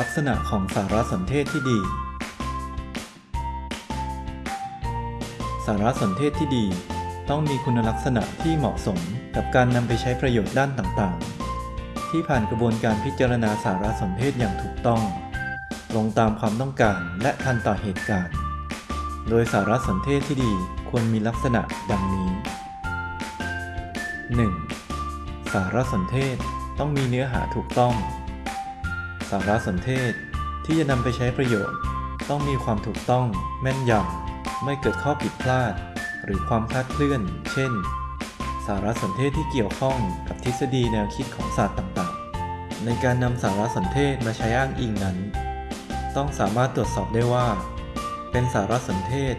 ลักษณะของสารสนเทศที่ดี สารสนเทศที่ดี ต้องมีคุณลักษณะที่เหมาะสมกับการนำไปใช้ประโยชน์ด้านต่างๆ ที่ผ่านกระบวนการพิจารณาสารสนเทศอย่างถูกต้องตรงตามความต้องการและทันต่อเหตุการณ์ โดยสารสนเทศที่ดีควรมีลักษณะดังนี้ 1. สารสนเทศต้องมีเนื้อหาถูกต้อง สารสนเทศ ที่จะนำไปใช้ประโยชน์ ต้องมีความถูกต้องแม่นยำไม่เกิดข้อผิดพลาด หรือความคลาดเคลื่อน เช่น สารสนเทศที่เกี่ยวข้องกับทฤษฎีแนวคิดของศาสตร์ต่างๆ ในการนำสารสนเทศมาใช้อ้างอิงนั้น ต้องสามารถตรวจสอบได้ว่า เป็นสารสนเทศ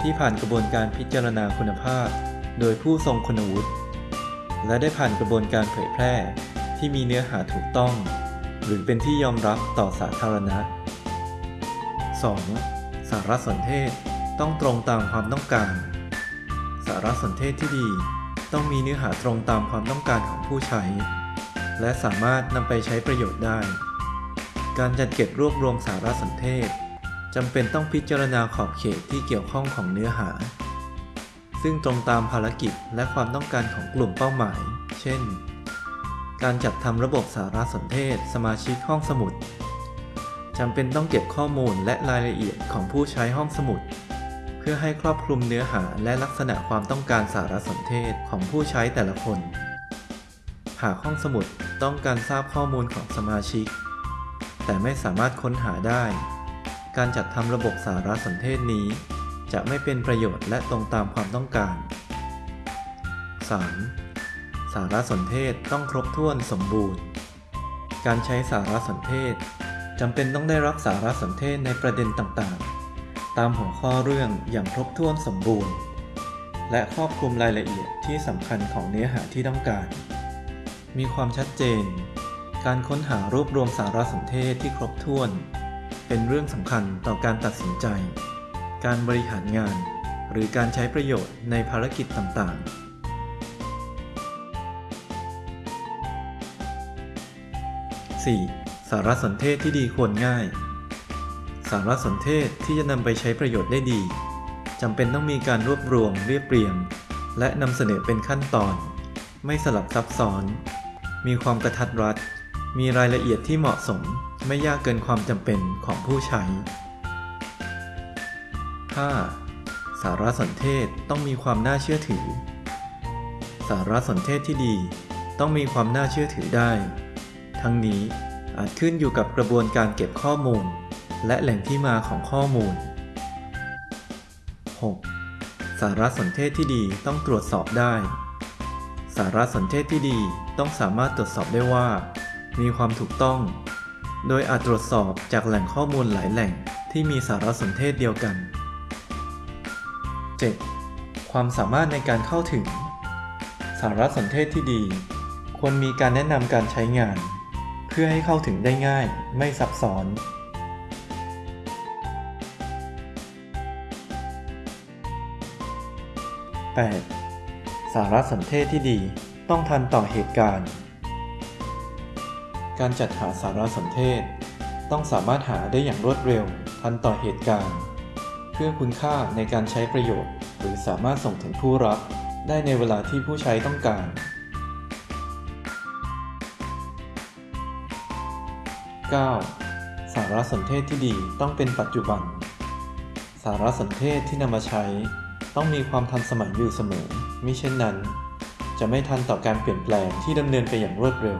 ที่ผ่านกระบวนการพิจารณาคุณภาพ โดยผู้ทรงคุณวุฒิและได้ผ่านกระบวนการเผยแพร่ที่มีเนื้อหาถูกต้อง หรือเป็นที่ยอมรับต่อสาธารณะ 2. สารสนเทศต้องตรงตามความต้องการ สารสนเทศที่ดี ต้องมีเนื้อหาตรงตามความต้องการของผู้ใช้ และสามารถนำไปใช้ประโยชน์ได้ การจัดเก็บรวบรวมสารสนเทศจำเป็นต้องพิจารณาขอบเขตที่เกี่ยวข้องของเนื้อหา ซึ่งตรงตามภารกิจและความต้องการของกลุ่มเป้าหมาย เช่น การจัดทำระบบสารสนเทศ สมาชิกห้องสมุดจำเป็นต้องเก็บข้อมูลและรายละเอียดของผู้ใช้ห้องสมุด เพื่อให้ครอบคลุมเนื้อหาและลักษณะความต้องการสารสนเทศของผู้ใช้แต่ละคน หากห้องสมุดต้องการทราบข้อมูลของสมาชิก แต่ไม่สามารถค้นหาได้ การจัดทำระบบสารสนเทศนี้ จะไม่เป็นประโยชน์และตรงตามความต้องการ 3. สารสนเทศต้องครบถ้วนสมบูรณ์ การใช้สารสนเทศจำเป็นต้องได้รับสารสนเทศในประเด็นต่างๆ ตามหัวข้อเรื่องอย่างครบถ้วนสมบูรณ์ และครอบคลุมรายละเอียดที่สำคัญของเนื้อหาที่ต้องการ มีความชัดเจน การค้นหารวบรวมสารสนเทศที่ครบถ้วน เป็นเรื่องสำคัญต่อการตัดสินใจ การบริหารงาน หรือการใช้ประโยชน์ในภารกิจต่างๆ 4. สารสนเทศที่ดีควรง่าย สารสนเทศที่จะนำไปใช้ประโยชน์ได้ดีจำเป็นต้องมีการรวบรวมเรียบเรียง และนำเสนอเป็นขั้นตอน ไม่สลับซับซ้อน มีความกระทัดรัด มีรายละเอียดที่เหมาะสม ไม่ยากเกินความจำเป็นของผู้ใช้ 5. สารสนเทศต้องมีความน่าเชื่อถือ สารสนเทศที่ดี ต้องมีความน่าเชื่อถือได้ ทั้งนี้อาจขึ้นอยู่กับกระบวนการเก็บข้อมูล และแหล่งที่มาของข้อมูล 6. สารสนเทศที่ดีต้องตรวจสอบได้ สารสนเทศที่ดีต้องสามารถตรวจสอบได้ว่า มีความถูกต้อง โดยอาจตรวจสอบจากแหล่งข้อมูลหลายแหล่งที่มีสารสนเทศเดียวกัน 7. ความสามารถในการเข้าถึง สารสนเทศที่ดี ควรมีการแนะนำการใช้งาน เพื่อให้เข้าถึงได้ง่ายไม่ซับซ้อน 8. สารสนเทศที่ดีต้องทันต่อเหตุการณ์ การจัดหาสารสนเทศ ต้องสามารถหาได้อย่างรวดเร็ว ทันต่อเหตุการณ์ เพื่อคุณค่าในการใช้ประโยชน์ หรือสามารถส่งถึงผู้รับได้ในเวลาที่ผู้ใช้ต้องการ 9. สารสนเทศที่ดีต้องเป็นปัจจุบัน สารสนเทศที่นำมาใช้ ต้องมีความทันสมัยอยู่เสมอ มิเช่นนั้น จะไม่ทันต่อการเปลี่ยนแปลงที่ดำเนินไปอย่างรวดเร็ว